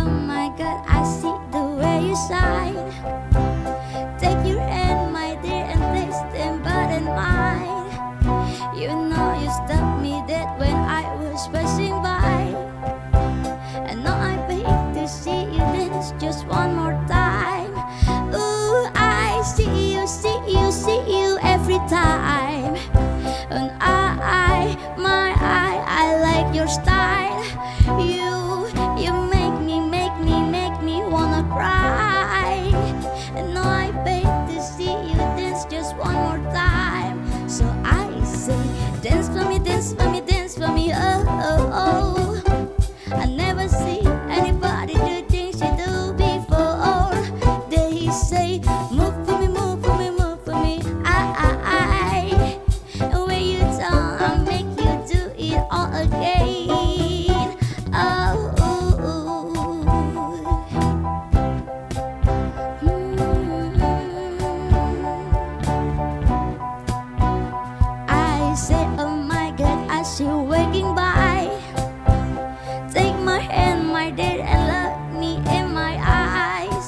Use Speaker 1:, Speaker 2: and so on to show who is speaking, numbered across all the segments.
Speaker 1: Oh my god, I see the way you shine. Take your hand, my dear, and taste them but in mine You know you stopped me dead when I was passing by. And now I beg to see you dance just one more time. Ooh, I see you, see you, see you every time. And I, I my I, I like your style. You dance for me, dance for me, oh, oh, oh. did and looked me in my eyes.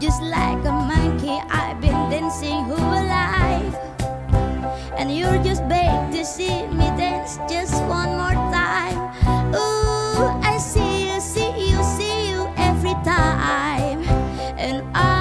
Speaker 1: Just like a monkey, I've been dancing who alive. And you're just big to see me dance just one more time. Ooh, I see you, see you, see you every time. And I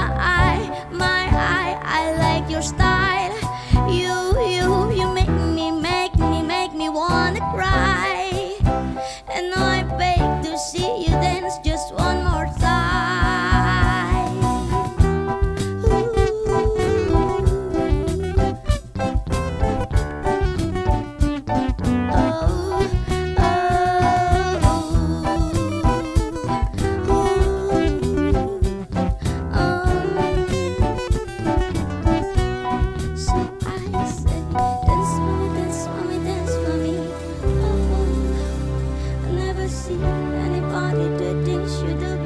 Speaker 1: see anybody to dish you the